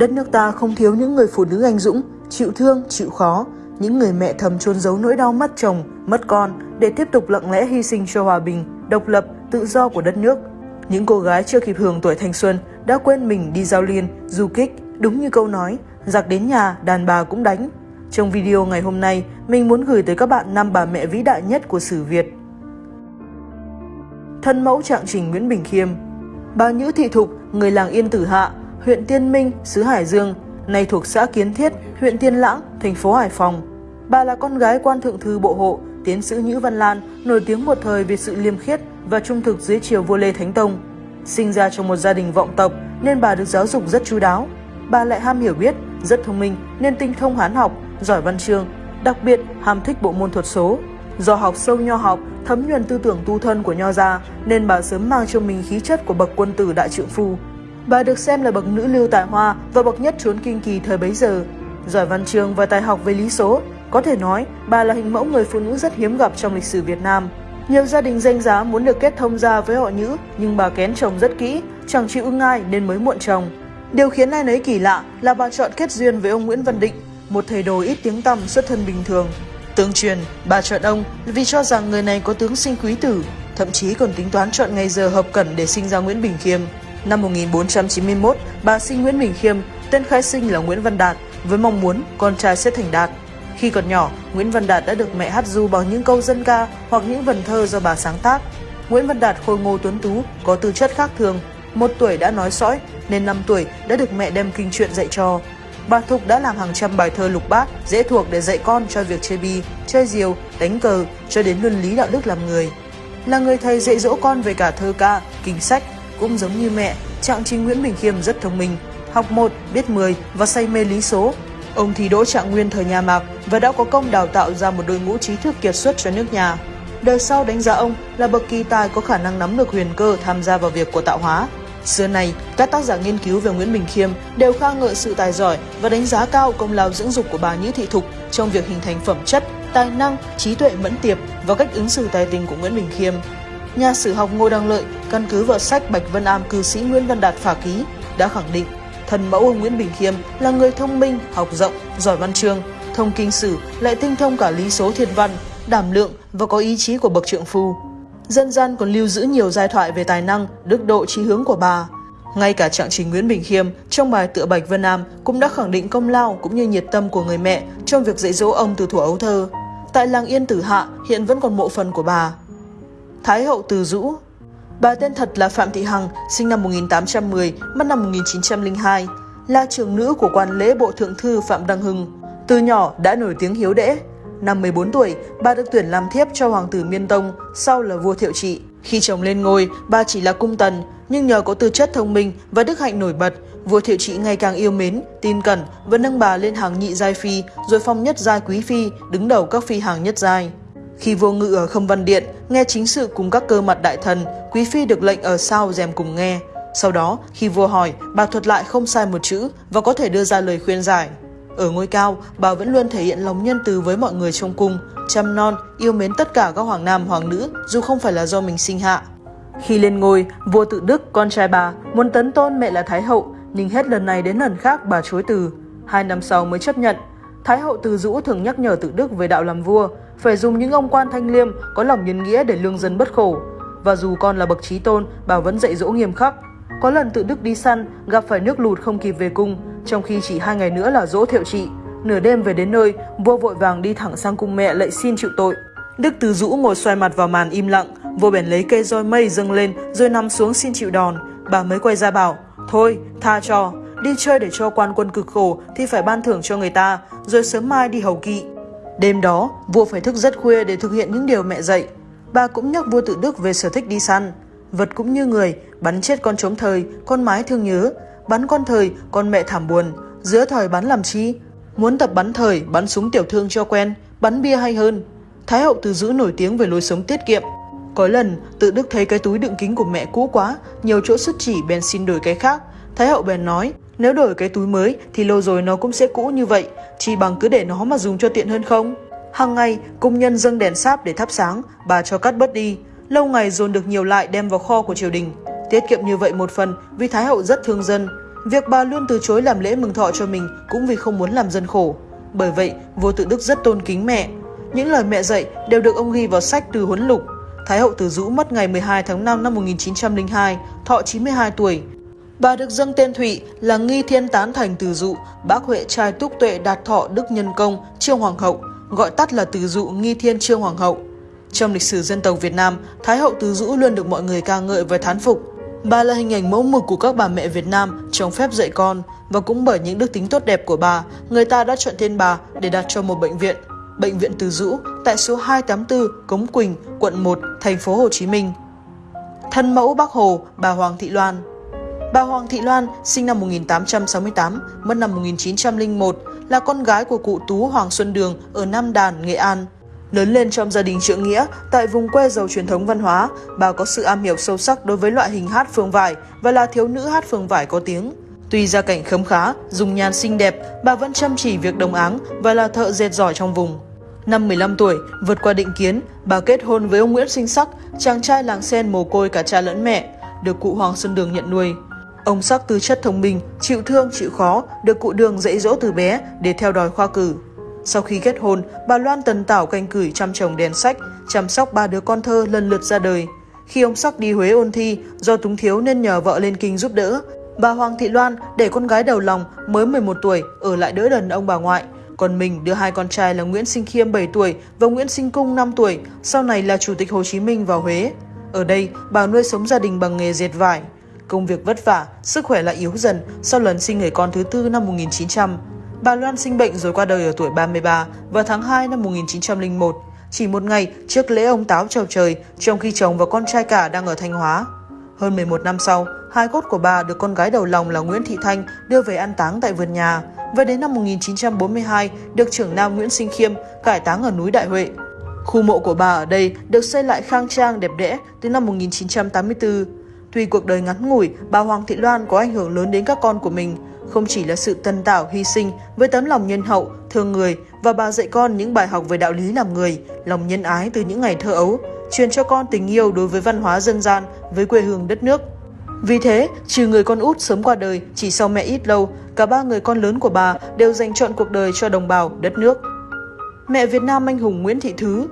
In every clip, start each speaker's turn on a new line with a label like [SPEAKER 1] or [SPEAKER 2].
[SPEAKER 1] Đất nước ta không thiếu những người phụ nữ anh dũng, chịu thương, chịu khó, những người mẹ thầm chôn giấu nỗi đau mất chồng, mất con để tiếp tục lặng lẽ hy sinh cho hòa bình, độc lập, tự do của đất nước. Những cô gái chưa kịp hưởng tuổi thanh xuân đã quên mình đi giao liên, du kích, đúng như câu nói, giặc đến nhà, đàn bà cũng đánh. Trong video ngày hôm nay, mình muốn gửi tới các bạn năm bà mẹ vĩ đại nhất của sử Việt. Thân mẫu trạng trình Nguyễn Bình Khiêm Bà Nhữ Thị Thục, người làng Yên Tử Hạ, huyện Tiên Minh, xứ Hải Dương, nay thuộc xã Kiến Thiết, huyện Tiên Lãng, thành phố Hải Phòng. Bà là con gái quan thượng thư bộ hộ, tiến sĩ Nhữ Văn Lan, nổi tiếng một thời vì sự liêm khiết và trung thực dưới triều vua Lê Thánh Tông. Sinh ra trong một gia đình vọng tộc nên bà được giáo dục rất chú đáo. Bà lại ham hiểu biết, rất thông minh nên tinh thông hán học, giỏi văn chương, đặc biệt ham thích bộ môn thuật số. Do học sâu nho học, thấm nhuần tư tưởng tu thân của nho gia nên bà sớm mang trong mình khí chất của bậc quân tử đại trượng phu. Bà được xem là bậc nữ lưu tài hoa và bậc nhất trốn kinh kỳ thời bấy giờ. Giỏi văn chương và tài học về lý số, có thể nói bà là hình mẫu người phụ nữ rất hiếm gặp trong lịch sử Việt Nam. Nhiều gia đình danh giá muốn được kết thông gia với họ nữ nhưng bà kén chồng rất kỹ, chẳng chịu ưng ai nên mới muộn chồng. Điều khiến ai nấy kỳ lạ là bà chọn kết duyên với ông Nguyễn Văn Định, một thầy đồ ít tiếng tăm xuất thân bình thường. Tương truyền, bà chọn ông vì cho rằng người này có tướng sinh quý tử, thậm chí còn tính toán chọn ngày giờ hợp cẩn để sinh ra Nguyễn Bình Khiêm. Năm 1491, bà sinh Nguyễn Bình Khiêm, tên khai sinh là Nguyễn Văn Đạt, với mong muốn con trai sẽ thành đạt. Khi còn nhỏ, Nguyễn Văn Đạt đã được mẹ hát du bằng những câu dân ca hoặc những vần thơ do bà sáng tác. Nguyễn Văn Đạt khôi ngô tuấn tú, có tư chất khác thường. Một tuổi đã nói sõi, nên năm tuổi đã được mẹ đem kinh truyện dạy cho. Bà Thục đã làm hàng trăm bài thơ lục bát, dễ thuộc để dạy con cho việc chơi bi, chơi diều, đánh cờ, cho đến luân lý đạo đức làm người. Là người thầy dạy dỗ con về cả thơ ca, kinh sách, cũng giống như mẹ, Trạng Trình Nguyễn Bình Khiêm rất thông minh, học một biết 10 và say mê lý số. Ông thi đỗ trạng nguyên thời nhà Mạc và đã có công đào tạo ra một đội ngũ trí thức kiệt xuất cho nước nhà. Đời sau đánh giá ông là bậc kỳ tài có khả năng nắm được huyền cơ tham gia vào việc của tạo hóa. Xưa này, các tác giả nghiên cứu về Nguyễn Bình Khiêm đều kha ngợi sự tài giỏi và đánh giá cao công lao dưỡng dục của bà Nhữ Thị Thục trong việc hình thành phẩm chất, tài năng, trí tuệ mẫn tiệp và cách ứng xử tài tình của Nguyễn Bình Khiêm. Nhà sử học Ngô Đăng Lợi căn cứ vào sách Bạch Vân Am cư sĩ Nguyễn Văn Đạt phả ký đã khẳng định thần mẫu ông Nguyễn Bình Khiêm là người thông minh, học rộng, giỏi văn chương, thông kinh sử, lại tinh thông cả lý số thiên văn, đảm lượng và có ý chí của bậc trượng phu. Dân gian còn lưu giữ nhiều giai thoại về tài năng, đức độ trí hướng của bà. Ngay cả trạng trình Nguyễn Bình Khiêm trong bài tựa Bạch Vân Nam cũng đã khẳng định công lao cũng như nhiệt tâm của người mẹ trong việc dạy dỗ ông từ thuở ấu thơ. Tại làng Yên Tử Hạ hiện vẫn còn mộ phần của bà. Thái hậu Từ Dũ Bà tên thật là Phạm Thị Hằng, sinh năm 1810, mất năm 1902, là trưởng nữ của quan lễ bộ thượng thư Phạm Đăng Hưng. Từ nhỏ đã nổi tiếng hiếu đễ. Năm 14 tuổi, bà được tuyển làm thiếp cho hoàng tử Miên Tông, sau là vua Thiệu Trị. Khi chồng lên ngôi, bà chỉ là cung tần, nhưng nhờ có tư chất thông minh và đức hạnh nổi bật, vua Thiệu Trị ngày càng yêu mến, tin cẩn và nâng bà lên hàng nhị giai phi, rồi phong nhất giai quý phi, đứng đầu các phi hàng nhất giai. Khi vua ngự ở không văn điện, nghe chính sự cùng các cơ mặt đại thần, quý phi được lệnh ở sau rèm cùng nghe. Sau đó, khi vua hỏi, bà thuật lại không sai một chữ và có thể đưa ra lời khuyên giải. Ở ngôi cao, bà vẫn luôn thể hiện lòng nhân từ với mọi người trong cung, chăm non, yêu mến tất cả các hoàng nam hoàng nữ dù không phải là do mình sinh hạ. Khi lên ngôi, vua tự Đức, con trai bà, muốn tấn tôn mẹ là Thái hậu, nhưng hết lần này đến lần khác bà chối từ. Hai năm sau mới chấp nhận. Thái hậu từ dũ thường nhắc nhở tự Đức về đạo làm vua, phải dùng những ông quan thanh liêm có lòng nhân nghĩa để lương dân bất khổ. Và dù con là bậc trí tôn, bà vẫn dạy dỗ nghiêm khắc. Có lần tự Đức đi săn, gặp phải nước lụt không kịp về cung, trong khi chỉ hai ngày nữa là dỗ thiệu trị. Nửa đêm về đến nơi, vua vội vàng đi thẳng sang cung mẹ lạy xin chịu tội. Đức Từ Dũ ngồi xoay mặt vào màn im lặng, vua bèn lấy cây roi mây dâng lên rồi nằm xuống xin chịu đòn. Bà mới quay ra bảo, thôi, tha cho, đi chơi để cho quan quân cực khổ thì phải ban thưởng cho người ta, rồi sớm mai đi hầu kỵ. Đêm đó, vua phải thức rất khuya để thực hiện những điều mẹ dạy. Bà cũng nhắc vua tự Đức về sở thích đi săn. Vật cũng như người, bắn chết con trống thời, con mái thương nhớ, bắn con thời, con mẹ thảm buồn, giữa thời bắn làm chi? Muốn tập bắn thời, bắn súng tiểu thương cho quen, bắn bia hay hơn. Thái hậu từ giữ nổi tiếng về lối sống tiết kiệm. Có lần, tự Đức thấy cái túi đựng kính của mẹ cũ quá, nhiều chỗ xuất chỉ bèn xin đổi cái khác. Thái hậu bèn nói, nếu đổi cái túi mới thì lâu rồi nó cũng sẽ cũ như vậy, chỉ bằng cứ để nó mà dùng cho tiện hơn không? Hàng ngày, công nhân dâng đèn sáp để thắp sáng, bà cho cắt bớt đi. Lâu ngày dồn được nhiều lại đem vào kho của triều đình. Tiết kiệm như vậy một phần vì Thái hậu rất thương dân. Việc bà luôn từ chối làm lễ mừng thọ cho mình cũng vì không muốn làm dân khổ. Bởi vậy, vua tự đức rất tôn kính mẹ. Những lời mẹ dạy đều được ông ghi vào sách từ huấn lục. Thái hậu Từ Dũ mất ngày 12 tháng 5 năm 1902, thọ 92 tuổi. Bà được dâng tên Thụy là Nghi Thiên Tán Thành Từ Dụ, bác Huệ trai túc tuệ đạt thọ Đức Nhân Công, Trương Hoàng hậu, gọi tắt là Từ Dụ Nghi Thiên Trương Hoàng hậu. Trong lịch sử dân tộc Việt Nam, Thái hậu Từ Dũ luôn được mọi người ca ngợi và thán phục. Bà là hình ảnh mẫu mực của các bà mẹ Việt Nam trong phép dạy con và cũng bởi những đức tính tốt đẹp của bà, người ta đã chọn tên bà để đặt cho một bệnh viện, Bệnh viện Từ Dũ tại số 284 Cống Quỳnh, quận 1, thành phố Hồ Chí Minh. Thân mẫu Bác Hồ, bà Hoàng Thị Loan Bà Hoàng Thị Loan sinh năm 1868, mất năm 1901, là con gái của cụ Tú Hoàng Xuân Đường ở Nam Đàn, Nghệ An. Lớn lên trong gia đình trượng nghĩa, tại vùng quê giàu truyền thống văn hóa, bà có sự am hiểu sâu sắc đối với loại hình hát phương vải và là thiếu nữ hát phương vải có tiếng. Tuy gia cảnh khấm khá, dùng nhan xinh đẹp, bà vẫn chăm chỉ việc đồng áng và là thợ dệt giỏi trong vùng. Năm 15 tuổi, vượt qua định kiến, bà kết hôn với ông Nguyễn Sinh Sắc, chàng trai làng sen mồ côi cả cha lẫn mẹ, được cụ Hoàng Xuân Đường nhận nuôi. Ông Sắc tư chất thông minh, chịu thương, chịu khó, được cụ Đường dạy dỗ từ bé để theo đòi khoa cử. Sau khi kết hôn, bà Loan tần tảo canh cửi chăm chồng đèn sách, chăm sóc ba đứa con thơ lần lượt ra đời. Khi ông Sắc đi Huế ôn thi, do túng thiếu nên nhờ vợ lên kinh giúp đỡ. Bà Hoàng Thị Loan để con gái đầu lòng mới 11 tuổi ở lại đỡ đần ông bà ngoại. Còn mình đưa hai con trai là Nguyễn Sinh Khiêm 7 tuổi và Nguyễn Sinh Cung 5 tuổi, sau này là Chủ tịch Hồ Chí Minh vào Huế. Ở đây, bà nuôi sống gia đình bằng nghề dệt vải. Công việc vất vả, sức khỏe lại yếu dần sau lần sinh người con thứ tư năm 1900. Bà Loan sinh bệnh rồi qua đời ở tuổi 33 vào tháng 2 năm 1901, chỉ một ngày trước lễ ông Táo chào trời, trong khi chồng và con trai cả đang ở Thanh Hóa. Hơn 11 năm sau, hai cốt của bà được con gái đầu lòng là Nguyễn Thị Thanh đưa về an táng tại vườn nhà, và đến năm 1942 được trưởng nam Nguyễn Sinh Khiêm cải táng ở núi Đại Huệ. Khu mộ của bà ở đây được xây lại khang trang đẹp đẽ từ năm 1984. Tuy cuộc đời ngắn ngủi, bà Hoàng Thị Loan có ảnh hưởng lớn đến các con của mình, không chỉ là sự tân tảo hy sinh với tấm lòng nhân hậu, thương người và bà dạy con những bài học về đạo lý làm người, lòng nhân ái từ những ngày thơ ấu, truyền cho con tình yêu đối với văn hóa dân gian, với quê hương đất nước. Vì thế, trừ người con út sớm qua đời chỉ sau mẹ ít lâu, cả ba người con lớn của bà đều dành trọn cuộc đời cho đồng bào, đất nước. Mẹ Việt Nam anh hùng Nguyễn Thị Thứ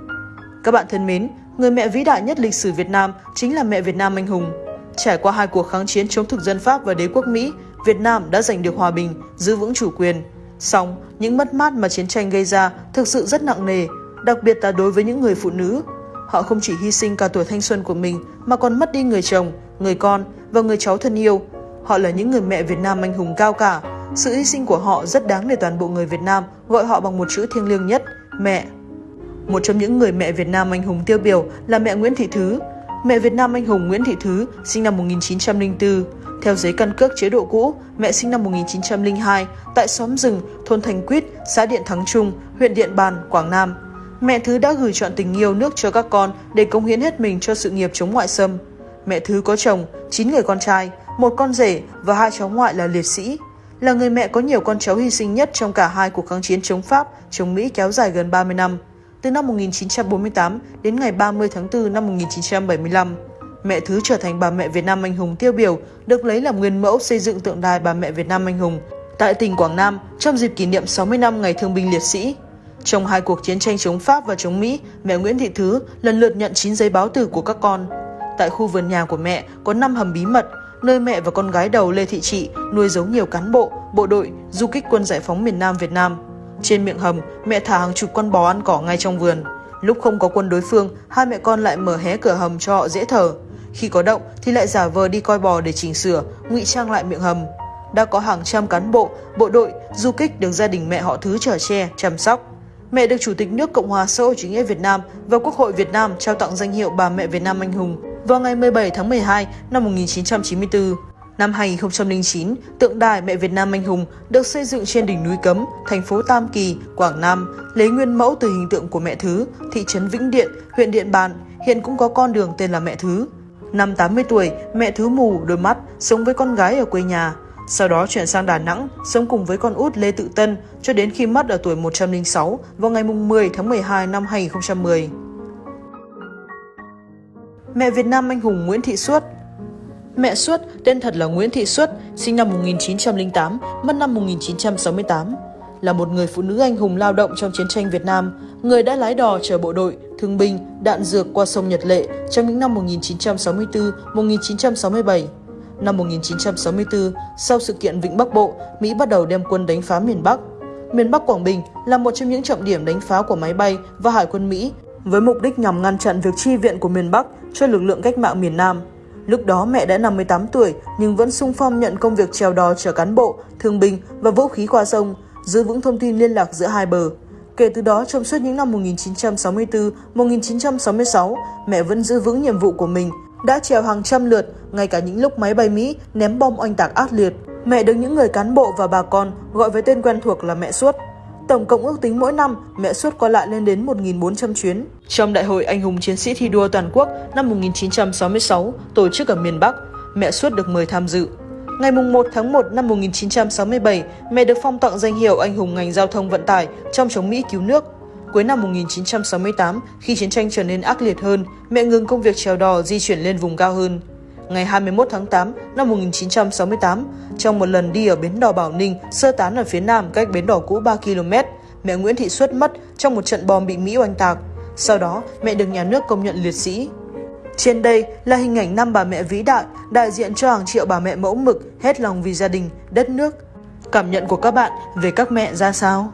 [SPEAKER 1] Các bạn thân mến, người mẹ vĩ đại nhất lịch sử Việt Nam chính là mẹ Việt Nam anh hùng. Trải qua hai cuộc kháng chiến chống thực dân Pháp và đế quốc Mỹ, Việt Nam đã giành được hòa bình, giữ vững chủ quyền. Song, những mất mát mà chiến tranh gây ra thực sự rất nặng nề, đặc biệt là đối với những người phụ nữ. Họ không chỉ hy sinh cả tuổi thanh xuân của mình mà còn mất đi người chồng, người con và người cháu thân yêu. Họ là những người mẹ Việt Nam anh hùng cao cả. Sự hy sinh của họ rất đáng để toàn bộ người Việt Nam gọi họ bằng một chữ thiêng liêng nhất, mẹ. Một trong những người mẹ Việt Nam anh hùng tiêu biểu là mẹ Nguyễn Thị Thứ. Mẹ Việt Nam anh hùng Nguyễn Thị Thứ sinh năm 1904. Theo giấy căn cước chế độ cũ, mẹ sinh năm 1902 tại xóm rừng, thôn Thành Quýt, xã Điện Thắng Trung, huyện Điện Bàn, Quảng Nam. Mẹ Thứ đã gửi chọn tình yêu nước cho các con để cống hiến hết mình cho sự nghiệp chống ngoại xâm. Mẹ Thứ có chồng, 9 người con trai, một con rể và hai cháu ngoại là liệt sĩ. Là người mẹ có nhiều con cháu hy sinh nhất trong cả hai cuộc kháng chiến chống Pháp, chống Mỹ kéo dài gần 30 năm, từ năm 1948 đến ngày 30 tháng 4 năm 1975. Mẹ Thứ trở thành bà mẹ Việt Nam anh hùng tiêu biểu, được lấy làm nguyên mẫu xây dựng tượng đài bà mẹ Việt Nam anh hùng tại tỉnh Quảng Nam trong dịp kỷ niệm 60 năm Ngày Thương binh Liệt sĩ. Trong hai cuộc chiến tranh chống Pháp và chống Mỹ, mẹ Nguyễn Thị Thứ lần lượt nhận 9 giấy báo tử của các con. Tại khu vườn nhà của mẹ có 5 hầm bí mật, nơi mẹ và con gái đầu Lê Thị Trị nuôi giấu nhiều cán bộ, bộ đội, du kích quân giải phóng miền Nam Việt Nam. Trên miệng hầm, mẹ thả hàng chục con bò ăn cỏ ngay trong vườn. Lúc không có quân đối phương, hai mẹ con lại mở hé cửa hầm cho họ dễ thở. Khi có động thì lại giả vờ đi coi bò để chỉnh sửa, ngụy trang lại miệng hầm. Đã có hàng trăm cán bộ, bộ đội, du kích được gia đình mẹ họ Thứ trở che, chăm sóc. Mẹ được Chủ tịch nước Cộng hòa xã hội chủ nghĩa Việt Nam và Quốc hội Việt Nam trao tặng danh hiệu bà mẹ Việt Nam anh hùng vào ngày 17 tháng 12 năm 1994. Năm 2009, tượng đài mẹ Việt Nam anh hùng được xây dựng trên đỉnh núi Cấm, thành phố Tam Kỳ, Quảng Nam, lấy nguyên mẫu từ hình tượng của mẹ Thứ, thị trấn Vĩnh Điện, huyện Điện Bàn, hiện cũng có con đường tên là mẹ Thứ. Năm 80 tuổi, mẹ Thứ mù, đôi mắt, sống với con gái ở quê nhà. Sau đó chuyển sang Đà Nẵng, sống cùng với con út Lê Tự Tân cho đến khi mất ở tuổi 106 vào ngày 10 tháng 12 năm 2010. Mẹ Việt Nam anh hùng Nguyễn Thị Suốt Mẹ Suốt, tên thật là Nguyễn Thị Suốt, sinh năm 1908, mất năm 1968, là một người phụ nữ anh hùng lao động trong chiến tranh Việt Nam, người đã lái đò chở bộ đội, thương binh, đạn dược qua sông Nhật Lệ trong những năm 1964-1967. Năm 1964, sau sự kiện Vịnh Bắc Bộ, Mỹ bắt đầu đem quân đánh phá miền Bắc. Miền Bắc Quảng Bình là một trong những trọng điểm đánh phá của máy bay và hải quân Mỹ với mục đích nhằm ngăn chặn việc chi viện của miền Bắc cho lực lượng cách mạng miền Nam. Lúc đó mẹ đã 58 tuổi nhưng vẫn sung phong nhận công việc trèo đò chở cán bộ, thương binh và vũ khí qua sông, giữ vững thông tin liên lạc giữa hai bờ. Kể từ đó, trong suốt những năm 1964-1966, mẹ vẫn giữ vững nhiệm vụ của mình, đã trèo hàng trăm lượt, ngay cả những lúc máy bay Mỹ ném bom oanh tạc ác liệt. Mẹ được những người cán bộ và bà con gọi với tên quen thuộc là mẹ suốt. Tổng cộng ước tính mỗi năm, mẹ suốt qua lại lên đến 1.400 chuyến. Trong Đại hội Anh hùng Chiến sĩ thi đua toàn quốc năm 1966, tổ chức ở miền Bắc, mẹ suốt được mời tham dự. Ngày 1 tháng 1 năm 1967, mẹ được phong tặng danh hiệu anh hùng ngành giao thông vận tải trong chống Mỹ cứu nước. Cuối năm 1968, khi chiến tranh trở nên ác liệt hơn, mẹ ngừng công việc trèo đò di chuyển lên vùng cao hơn. Ngày 21 tháng 8 năm 1968, trong một lần đi ở bến đò Bảo Ninh, sơ tán ở phía nam cách bến đò cũ 3 km, mẹ Nguyễn Thị Xuất mất trong một trận bom bị Mỹ oanh tạc. Sau đó, mẹ được nhà nước công nhận liệt sĩ. Trên đây là hình ảnh năm bà mẹ vĩ đại, đại diện cho hàng triệu bà mẹ mẫu mực, hết lòng vì gia đình, đất nước. Cảm nhận của các bạn về các mẹ ra sao?